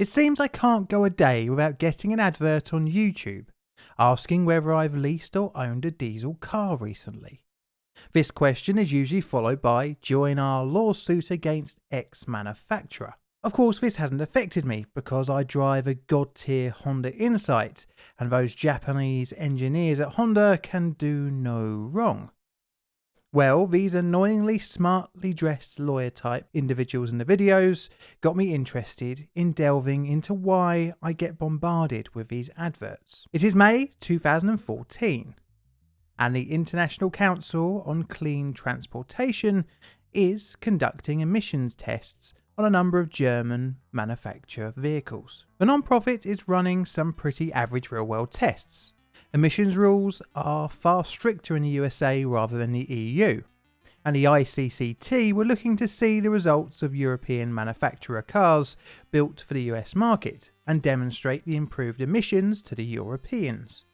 It seems I can't go a day without getting an advert on YouTube asking whether I've leased or owned a diesel car recently. This question is usually followed by join our lawsuit against X manufacturer. Of course, this hasn't affected me because I drive a god tier Honda Insight, and those Japanese engineers at Honda can do no wrong. Well, these annoyingly smartly dressed lawyer type individuals in the videos got me interested in delving into why I get bombarded with these adverts. It is May 2014, and the International Council on Clean Transportation is conducting emissions tests on a number of German manufacturer vehicles. The non-profit is running some pretty average real world tests, Emissions rules are far stricter in the USA rather than the EU, and the ICCT were looking to see the results of European manufacturer cars built for the US market and demonstrate the improved emissions to the Europeans.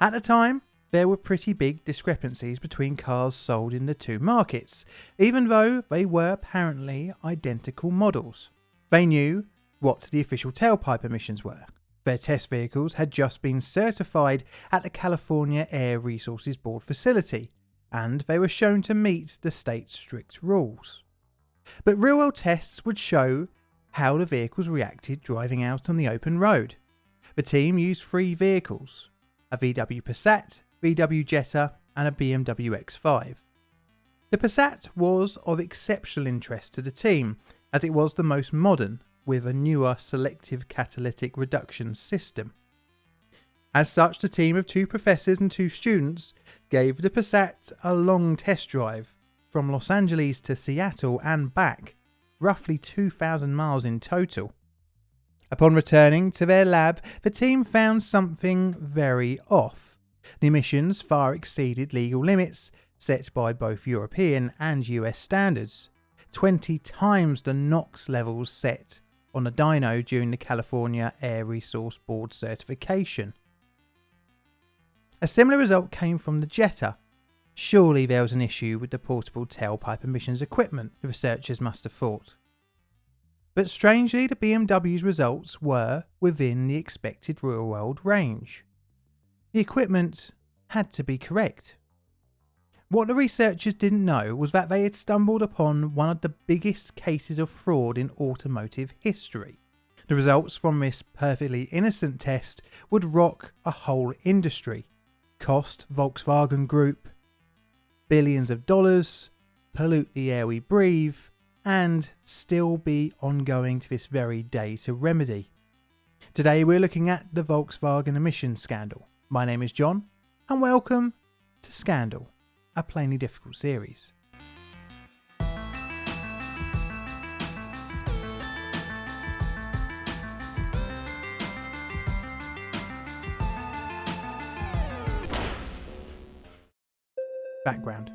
At the time, there were pretty big discrepancies between cars sold in the two markets, even though they were apparently identical models. They knew what the official tailpipe emissions were, their test vehicles had just been certified at the California Air Resources Board facility, and they were shown to meet the state's strict rules. But real world tests would show how the vehicles reacted driving out on the open road. The team used three vehicles a VW Passat, VW Jetta, and a BMW X5. The Passat was of exceptional interest to the team as it was the most modern with a newer selective catalytic reduction system. As such, the team of two professors and two students gave the Passat a long test drive from Los Angeles to Seattle and back, roughly 2,000 miles in total. Upon returning to their lab, the team found something very off. The emissions far exceeded legal limits set by both European and US standards, 20 times the NOx levels set on a dyno during the California Air Resource Board certification. A similar result came from the Jetta. Surely there was an issue with the portable tailpipe emissions equipment, the researchers must have thought. But strangely, the BMW's results were within the expected real world range. The equipment had to be correct. What the researchers didn't know was that they had stumbled upon one of the biggest cases of fraud in automotive history. The results from this perfectly innocent test would rock a whole industry, cost Volkswagen Group billions of dollars, pollute the air we breathe, and still be ongoing to this very day to remedy. Today we're looking at the Volkswagen emissions scandal. My name is John, and welcome to Scandal a plainly difficult series. Background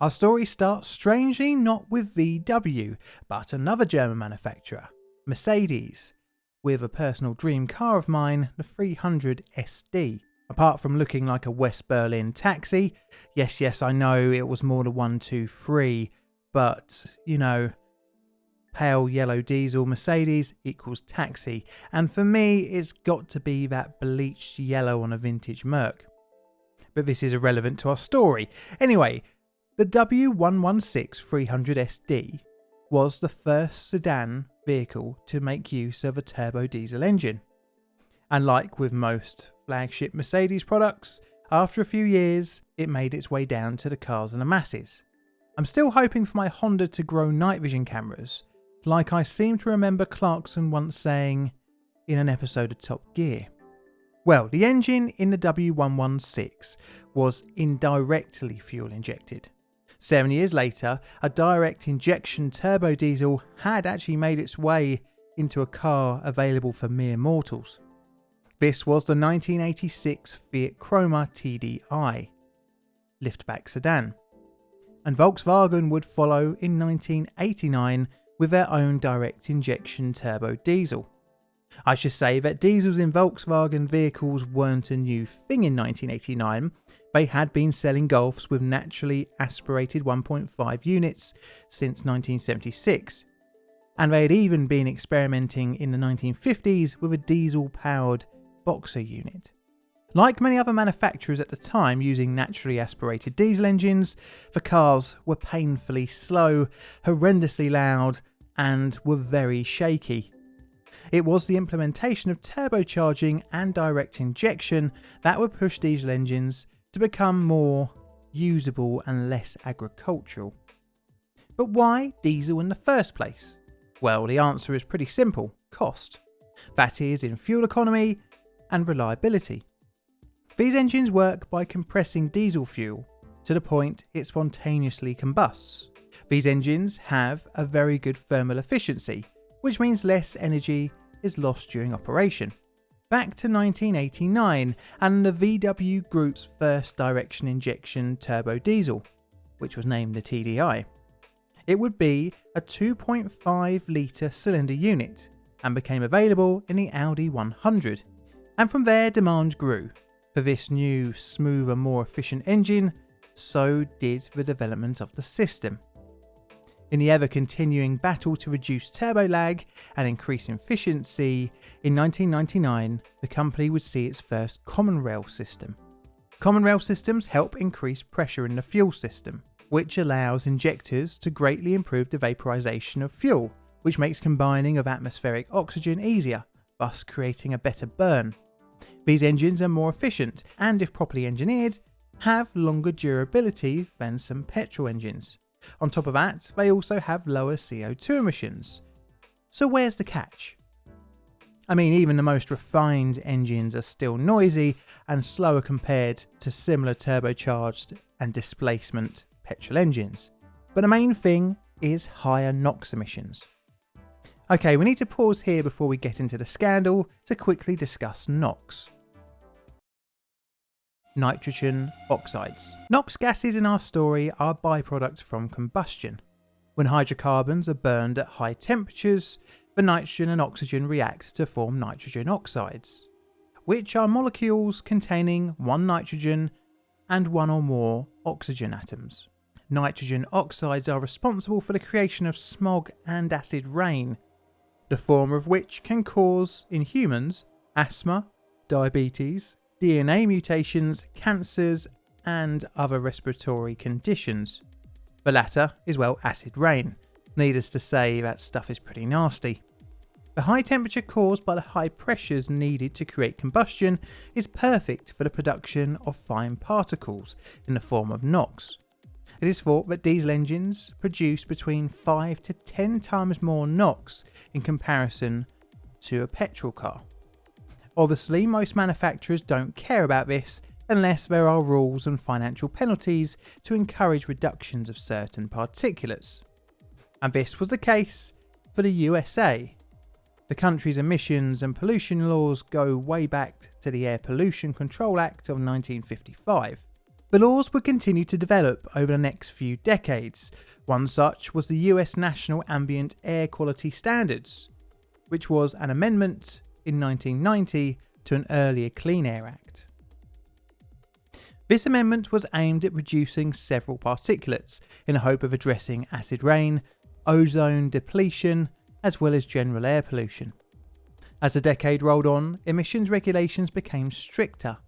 Our story starts strangely not with VW, but another German manufacturer, Mercedes, with a personal dream car of mine, the 300 SD. Apart from looking like a West Berlin taxi, yes, yes, I know it was more two, three, but you know, pale yellow diesel Mercedes equals taxi, and for me, it's got to be that bleached yellow on a vintage Merc. But this is irrelevant to our story. Anyway, the W116 300SD was the first sedan vehicle to make use of a turbo diesel engine. And like with most flagship Mercedes products, after a few years, it made its way down to the cars and the masses. I'm still hoping for my Honda to grow night vision cameras, like I seem to remember Clarkson once saying in an episode of Top Gear. Well, the engine in the W116 was indirectly fuel injected. Seven years later, a direct injection turbo diesel had actually made its way into a car available for mere mortals. This was the 1986 Fiat Croma TDI liftback sedan, and Volkswagen would follow in 1989 with their own direct injection turbo diesel. I should say that diesels in Volkswagen vehicles weren't a new thing in 1989, they had been selling Golfs with naturally aspirated 1.5 units since 1976, and they had even been experimenting in the 1950s with a diesel powered boxer unit. Like many other manufacturers at the time using naturally aspirated diesel engines, the cars were painfully slow, horrendously loud, and were very shaky. It was the implementation of turbocharging and direct injection that would push diesel engines to become more usable and less agricultural. But why diesel in the first place? Well, the answer is pretty simple cost. That is, in fuel economy and reliability. These engines work by compressing diesel fuel to the point it spontaneously combusts. These engines have a very good thermal efficiency, which means less energy is lost during operation. Back to 1989 and the VW Group's first direction injection turbo diesel, which was named the TDI. It would be a 2.5 litre cylinder unit and became available in the Audi 100. And from there demand grew, for this new, smoother, more efficient engine, so did the development of the system. In the ever continuing battle to reduce turbo lag and increase efficiency, in 1999 the company would see its first common rail system. Common rail systems help increase pressure in the fuel system, which allows injectors to greatly improve the vaporization of fuel, which makes combining of atmospheric oxygen easier, thus creating a better burn. These engines are more efficient and, if properly engineered, have longer durability than some petrol engines. On top of that, they also have lower CO2 emissions. So where's the catch? I mean, even the most refined engines are still noisy and slower compared to similar turbocharged and displacement petrol engines. But the main thing is higher NOx emissions. Okay, we need to pause here before we get into the scandal to quickly discuss NOx. Nitrogen oxides. NOx gases in our story are byproducts from combustion. When hydrocarbons are burned at high temperatures, the nitrogen and oxygen react to form nitrogen oxides, which are molecules containing one nitrogen and one or more oxygen atoms. Nitrogen oxides are responsible for the creation of smog and acid rain, the former of which can cause, in humans, asthma, diabetes, DNA mutations, cancers, and other respiratory conditions. The latter is, well, acid rain. Needless to say, that stuff is pretty nasty. The high temperature caused by the high pressures needed to create combustion is perfect for the production of fine particles in the form of NOx. It is thought that diesel engines produce between 5 to 10 times more NOx in comparison to a petrol car. Obviously, most manufacturers don't care about this unless there are rules and financial penalties to encourage reductions of certain particulates. And this was the case for the USA. The country's emissions and pollution laws go way back to the Air Pollution Control Act of 1955. The laws would continue to develop over the next few decades. One such was the US National Ambient Air Quality Standards, which was an amendment in 1990 to an earlier Clean Air Act. This amendment was aimed at reducing several particulates in the hope of addressing acid rain, ozone depletion, as well as general air pollution. As the decade rolled on, emissions regulations became stricter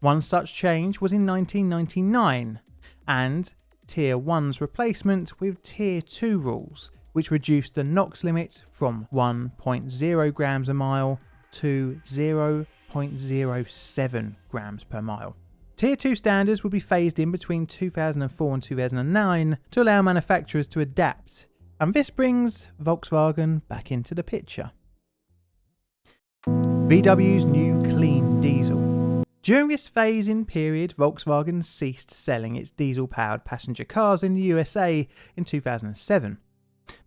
one such change was in 1999 and Tier 1's replacement with Tier 2 rules, which reduced the NOx limit from 1.0 grams a mile to 0.07 grams per mile. Tier 2 standards would be phased in between 2004 and 2009 to allow manufacturers to adapt, and this brings Volkswagen back into the picture. VW's new clean diesel. During this phase-in period, Volkswagen ceased selling its diesel-powered passenger cars in the USA in 2007.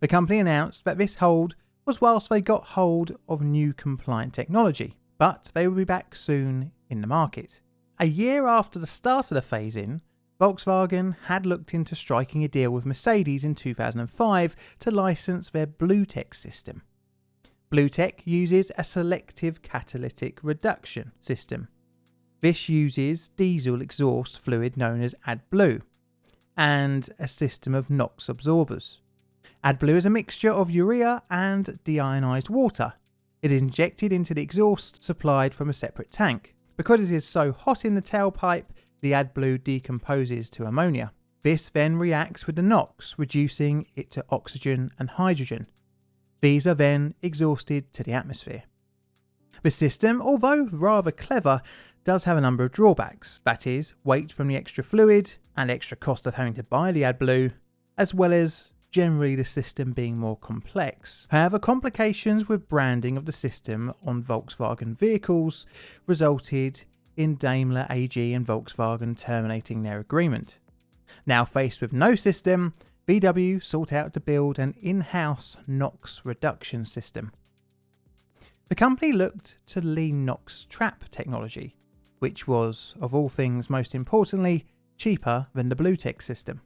The company announced that this hold was whilst they got hold of new compliant technology, but they will be back soon in the market. A year after the start of the phase-in, Volkswagen had looked into striking a deal with Mercedes in 2005 to license their BlueTEC system. BlueTEC uses a selective catalytic reduction system this uses diesel exhaust fluid known as AdBlue and a system of NOx absorbers. AdBlue is a mixture of urea and deionized water. It is injected into the exhaust supplied from a separate tank. Because it is so hot in the tailpipe, the AdBlue decomposes to ammonia. This then reacts with the NOx, reducing it to oxygen and hydrogen. These are then exhausted to the atmosphere. The system, although rather clever, does have a number of drawbacks that is, weight from the extra fluid and extra cost of having to buy the AdBlue, as well as generally the system being more complex. However, complications with branding of the system on Volkswagen vehicles resulted in Daimler AG and Volkswagen terminating their agreement. Now faced with no system, VW sought out to build an in-house NOx reduction system. The company looked to lean NOx trap technology, which was, of all things most importantly, cheaper than the BlueTEC system.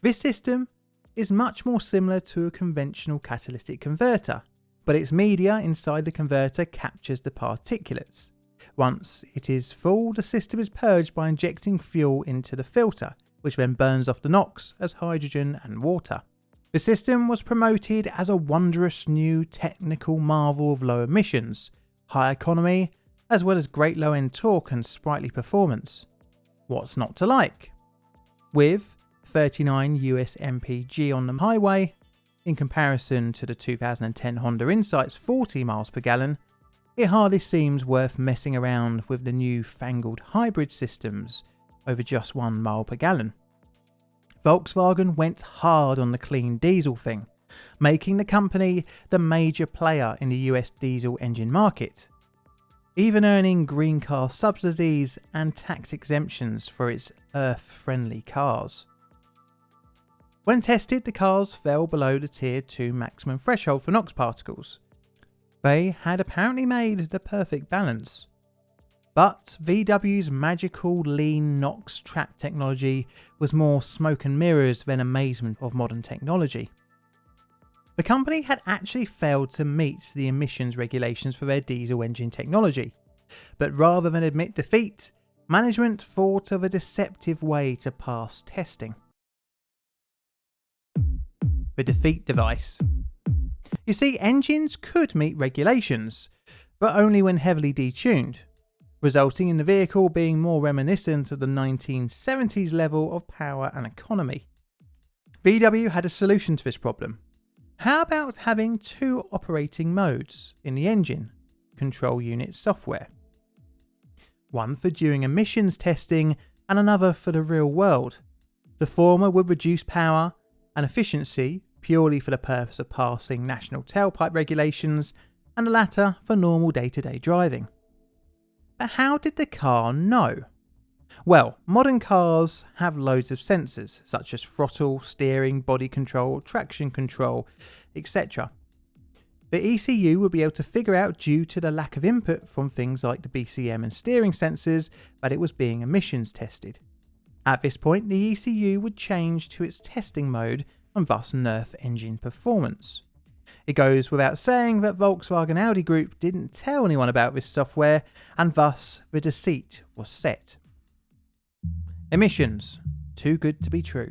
This system is much more similar to a conventional catalytic converter, but its media inside the converter captures the particulates. Once it is full, the system is purged by injecting fuel into the filter, which then burns off the NOx as hydrogen and water. The system was promoted as a wondrous new technical marvel of low emissions, high economy, as well as great low end torque and sprightly performance. What's not to like? With 39 US mpg on the highway, in comparison to the 2010 Honda Insight's 40 miles per gallon, it hardly seems worth messing around with the new fangled hybrid systems over just 1 mile per gallon. Volkswagen went hard on the clean diesel thing, making the company the major player in the US diesel engine market, even earning green car subsidies and tax exemptions for its earth friendly cars. When tested, the cars fell below the Tier 2 maximum threshold for NOx particles. They had apparently made the perfect balance. But VW's magical lean NOx trap technology was more smoke and mirrors than amazement of modern technology. The company had actually failed to meet the emissions regulations for their diesel engine technology, but rather than admit defeat, management thought of a deceptive way to pass testing the defeat device. You see, engines could meet regulations, but only when heavily detuned, resulting in the vehicle being more reminiscent of the 1970s level of power and economy. VW had a solution to this problem. How about having two operating modes in the engine control unit software? One for during emissions testing and another for the real world. The former would reduce power and efficiency purely for the purpose of passing national tailpipe regulations, and the latter for normal day to day driving. But how did the car know? Well, modern cars have loads of sensors, such as throttle, steering, body control, traction control, etc. The ECU would be able to figure out, due to the lack of input from things like the BCM and steering sensors, that it was being emissions tested. At this point, the ECU would change to its testing mode and thus nerf engine performance. It goes without saying that Volkswagen Audi Group didn't tell anyone about this software and thus the deceit was set. Emissions. Too good to be true.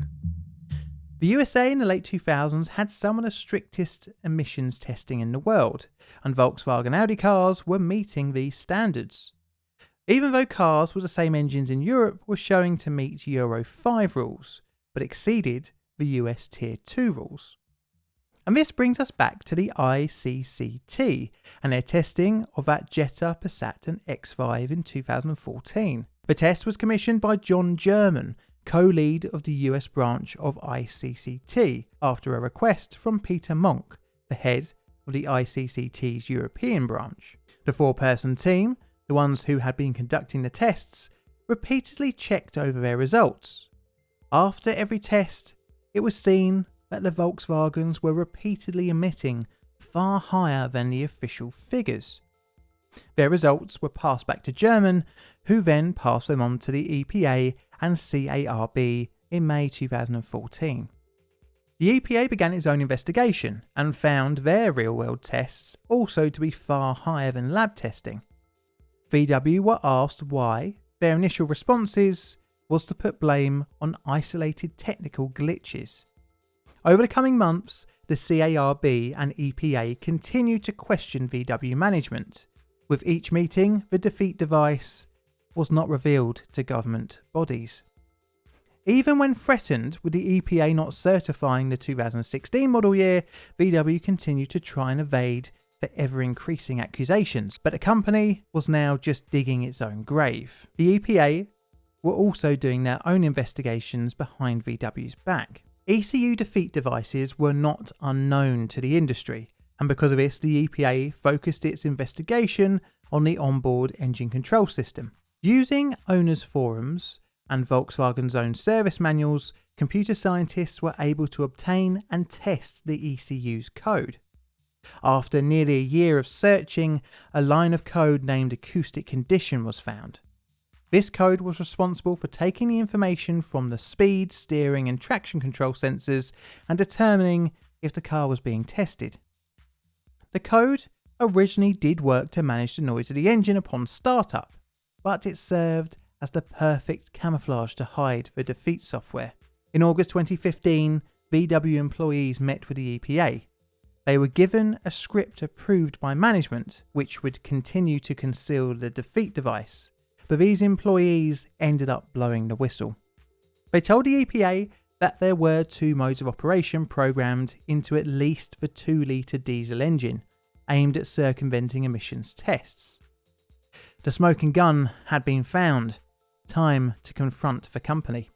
The USA in the late 2000s had some of the strictest emissions testing in the world, and Volkswagen Audi cars were meeting these standards. Even though cars with the same engines in Europe were showing to meet Euro 5 rules, but exceeded the US Tier 2 rules. And this brings us back to the ICCT and their testing of that Jetta, Passat and X5 in 2014. The test was commissioned by John German, co-lead of the US branch of ICCT, after a request from Peter Mock, the head of the ICCT's European branch. The four-person team, the ones who had been conducting the tests, repeatedly checked over their results. After every test, it was seen that the Volkswagens were repeatedly emitting far higher than the official figures. Their results were passed back to German, who then passed them on to the EPA and CARB in May 2014. The EPA began its own investigation and found their real world tests also to be far higher than lab testing. VW were asked why, their initial responses was to put blame on isolated technical glitches. Over the coming months, the CARB and EPA continued to question VW management. With each meeting, the defeat device was not revealed to government bodies. Even when threatened with the EPA not certifying the 2016 model year, VW continued to try and evade the ever increasing accusations, but the company was now just digging its own grave. The EPA were also doing their own investigations behind VW's back. ECU defeat devices were not unknown to the industry, and because of this, the EPA focused its investigation on the onboard engine control system. Using owners' forums, and Volkswagen's own service manuals, computer scientists were able to obtain and test the ECU's code. After nearly a year of searching, a line of code named acoustic condition was found. This code was responsible for taking the information from the speed, steering and traction control sensors and determining if the car was being tested. The code originally did work to manage the noise of the engine upon startup, but it served as the perfect camouflage to hide the defeat software. In August 2015, VW employees met with the EPA. They were given a script approved by management which would continue to conceal the defeat device, but these employees ended up blowing the whistle. They told the EPA that there were two modes of operation programmed into at least the 2 litre diesel engine, aimed at circumventing emissions tests. The smoking gun had been found, time to confront the company.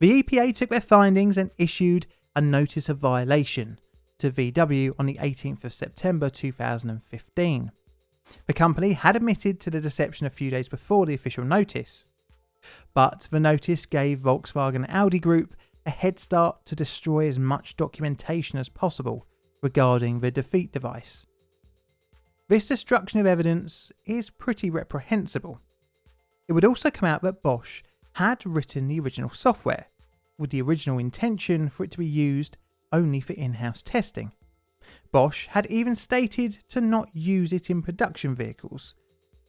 The EPA took their findings and issued a notice of violation to VW on the 18th of September 2015. The company had admitted to the deception a few days before the official notice, but the notice gave Volkswagen Audi Group a head start to destroy as much documentation as possible regarding the defeat device. This destruction of evidence is pretty reprehensible, it would also come out that Bosch had written the original software, with the original intention for it to be used only for in-house testing. Bosch had even stated to not use it in production vehicles,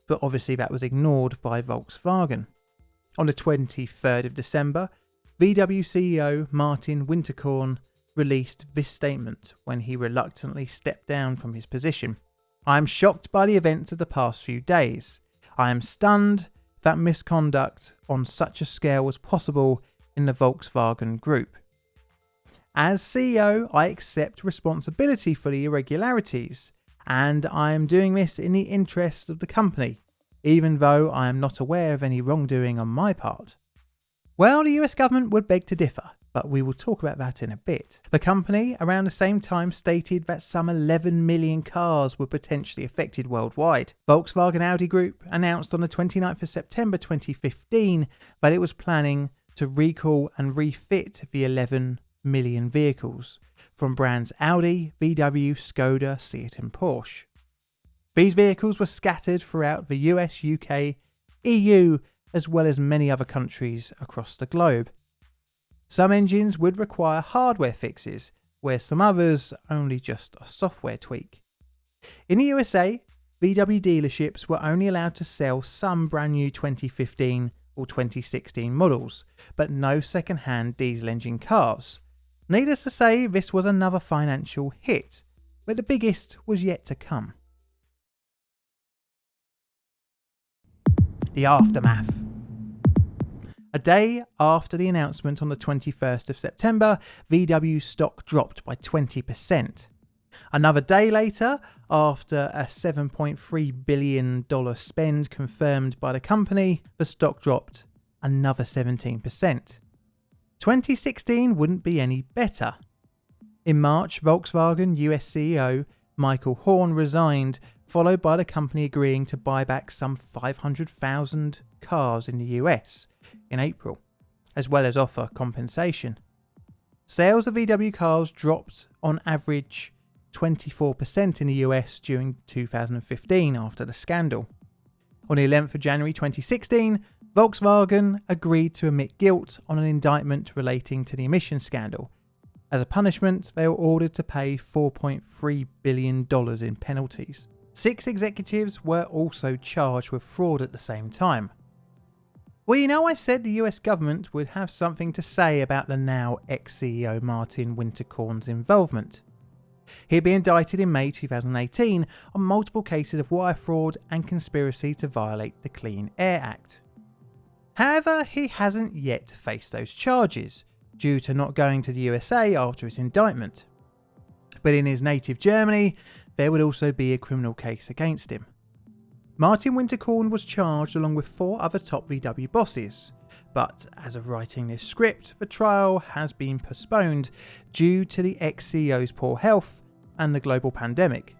but obviously that was ignored by Volkswagen. On the 23rd of December, VW CEO Martin Winterkorn released this statement when he reluctantly stepped down from his position. I am shocked by the events of the past few days. I am stunned that misconduct on such a scale was possible in the Volkswagen Group. As CEO, I accept responsibility for the irregularities, and I am doing this in the interests of the company, even though I am not aware of any wrongdoing on my part. Well, the US government would beg to differ, but we will talk about that in a bit. The company, around the same time, stated that some 11 million cars were potentially affected worldwide. Volkswagen Audi Group announced on the 29th of September 2015 that it was planning to recall and refit the 11 million vehicles from brands Audi, VW, Skoda, Seat and Porsche. These vehicles were scattered throughout the US, UK, EU, as well as many other countries across the globe. Some engines would require hardware fixes, where some others only just a software tweak. In the USA, VW dealerships were only allowed to sell some brand new 2015 or 2016 models, but no second hand diesel engine cars. Needless to say, this was another financial hit, but the biggest was yet to come. The aftermath. A day after the announcement on the 21st of September, VW stock dropped by 20%. Another day later, after a $7.3 billion spend confirmed by the company, the stock dropped another 17%. 2016 wouldn't be any better. In March, Volkswagen US CEO Michael Horn resigned, followed by the company agreeing to buy back some 500,000 cars in the US in April, as well as offer compensation. Sales of VW cars dropped on average 24% in the US during 2015 after the scandal. On the 11th of January 2016, Volkswagen agreed to admit guilt on an indictment relating to the emissions scandal. As a punishment, they were ordered to pay $4.3 billion in penalties. Six executives were also charged with fraud at the same time. Well, you know, I said the US government would have something to say about the now ex CEO Martin Winterkorn's involvement. He'd be indicted in May 2018 on multiple cases of wire fraud and conspiracy to violate the Clean Air Act. However, he hasn't yet faced those charges, due to not going to the USA after his indictment. But in his native Germany, there would also be a criminal case against him. Martin Winterkorn was charged along with four other top VW bosses, but as of writing this script, the trial has been postponed due to the ex CEO's poor health and the global pandemic.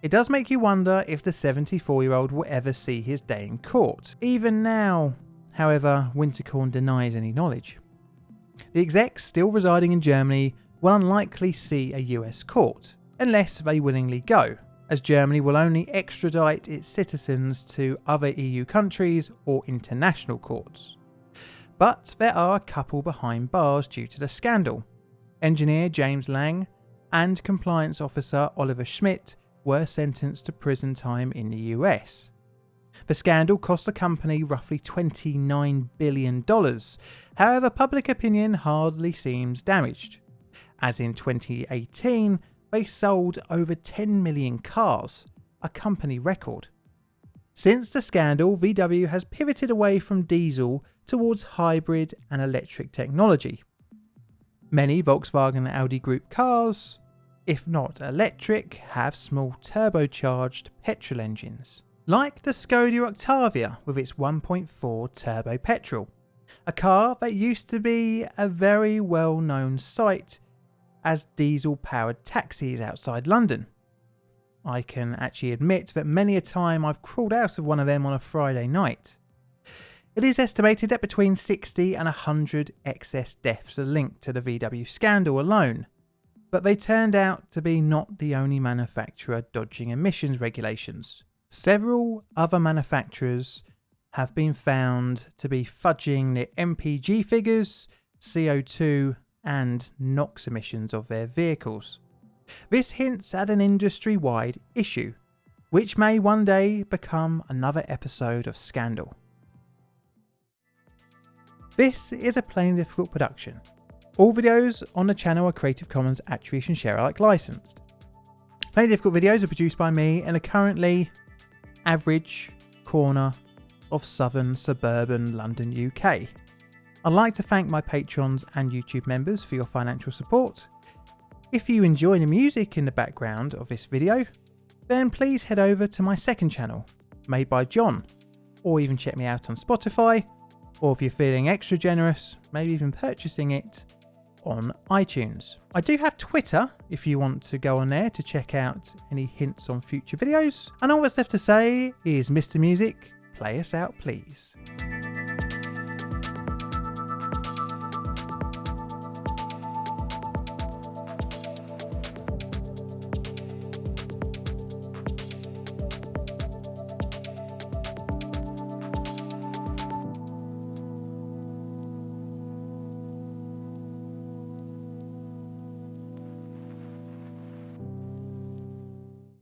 It does make you wonder if the 74 year old will ever see his day in court. Even now, however, Winterkorn denies any knowledge. The execs still residing in Germany will unlikely see a US court, unless they willingly go, as Germany will only extradite its citizens to other EU countries or international courts. But there are a couple behind bars due to the scandal. Engineer James Liang and compliance officer Oliver Schmidt were sentenced to prison time in the US. The scandal cost the company roughly $29 billion. However, public opinion hardly seems damaged, as in 2018 they sold over 10 million cars, a company record. Since the scandal, VW has pivoted away from diesel towards hybrid and electric technology. Many Volkswagen and Audi Group cars, if not electric, have small turbocharged petrol engines like the Skoda Octavia with its 1.4 turbo petrol, a car that used to be a very well known sight as diesel powered taxis outside London. I can actually admit that many a time I've crawled out of one of them on a Friday night. It is estimated that between 60 and 100 excess deaths are linked to the VW scandal alone, but they turned out to be not the only manufacturer dodging emissions regulations. Several other manufacturers have been found to be fudging their MPG figures, CO2 and NOx emissions of their vehicles. This hints at an industry wide issue, which may one day become another episode of Scandal. This is a Plainly Difficult production. All videos on the channel are Creative Commons Attribution Share Alike licensed. Plainly Difficult videos are produced by me and are currently average corner of southern suburban London, UK. I'd like to thank my patrons and YouTube members for your financial support. If you enjoy the music in the background of this video, then please head over to my second channel, made by John, or even check me out on Spotify, or if you're feeling extra generous, maybe even purchasing it on iTunes. I do have Twitter if you want to go on there to check out any hints on future videos. And all that's left to say is Mr. Music, play us out please.